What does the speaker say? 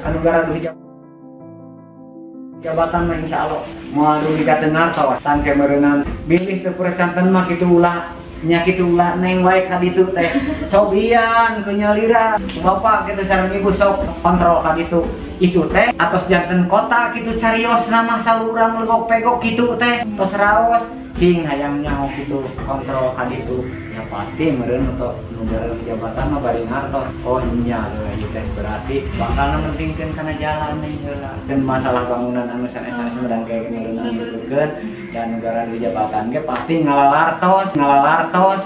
anu gara duit jabatan mah insya Allah. Mau duit dengar tau tangke merenang bilih teu percanten mah kitu ulah nyakit ulah neng wae ka ditu teh. Cobian kenyalira bapak kita sareng ibu sok kontrol ka ditu itu teh atos janten kota gitu carios nama saurang legok pegok gitu teh. Tos raos cing hayang nyaho gitu kontrol ka ditu ya pasti meureun untuk negara jabatan mah bari ngartos oh nya ieu teh berarti bakal mentingkeun kana jalan nih heula dan masalah bangunan anu sanes-sanes medang kayak meureun ngikukeun dan negara di jabatan ge pasti ngalalartos ngalalartos